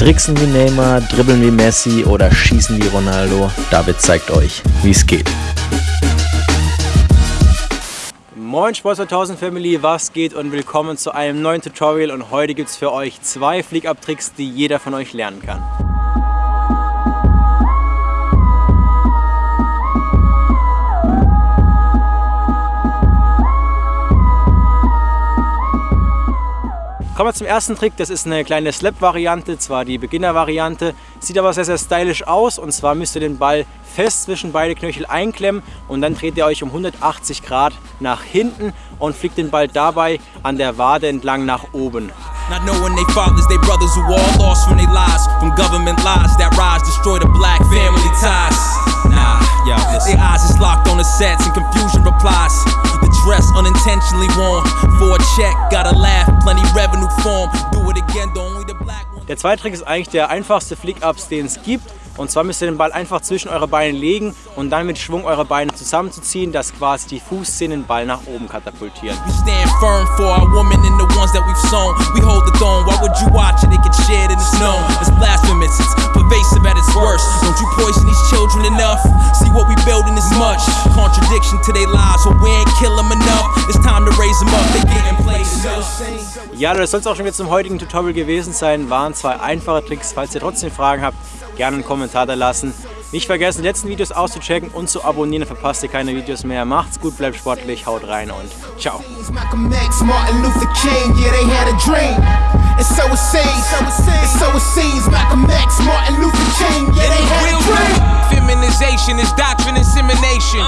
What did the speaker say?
Tricksen wie Neymar, dribbeln wie Messi oder schießen wie Ronaldo? David zeigt euch, wie es geht. Moin Sport 2000 Family, was geht und willkommen zu einem neuen Tutorial und heute gibt es für euch zwei Flick-Up-Tricks, die jeder von euch lernen kann. Kommen wir zum ersten Trick, das ist eine kleine Slap-Variante, zwar die Beginner-Variante, sieht aber sehr, sehr stylisch aus. Und zwar müsst ihr den Ball fest zwischen beide Knöchel einklemmen. Und dann dreht ihr euch um 180 Grad nach hinten und fliegt den Ball dabei an der Wade entlang nach oben. Not knowing they fathers, they brothers who all lost from their lives. From government lies that rise, destroy the black family ties. Nah, yo, their eyes is locked on the sets and confusion replies unintentionally worn. For a check, gotta laugh, plenty revenue form. Do it again, the only the black one. Der zweite Trick ist eigentlich der einfachste Flick-Ups, den es gibt. Und zwar müsst ihr den Ball einfach zwischen eure Beine legen und dann mit Schwung eure Beine zusammenzuziehen, dass quasi die Fußzehen den Ball nach oben katapultieren. These children enough? See what we building is much. Contradiction to their lives, but we ain't kill them enough. It's time to raise them up. They get in place. Ja, das soll es auch schon wieder zum heutigen Tutorial gewesen sein. Waren zwei einfache Tricks. Falls ihr trotzdem Fragen habt, gerne einen Kommentar da lassen. Nicht vergessen, die letzten Videos auszuchecken und zu abonnieren, dann verpasst ihr keine Videos mehr. Macht's gut, bleibt sportlich, haut rein und ciao. Feminization is doctrine insemination. Done It's is doctrine insemination.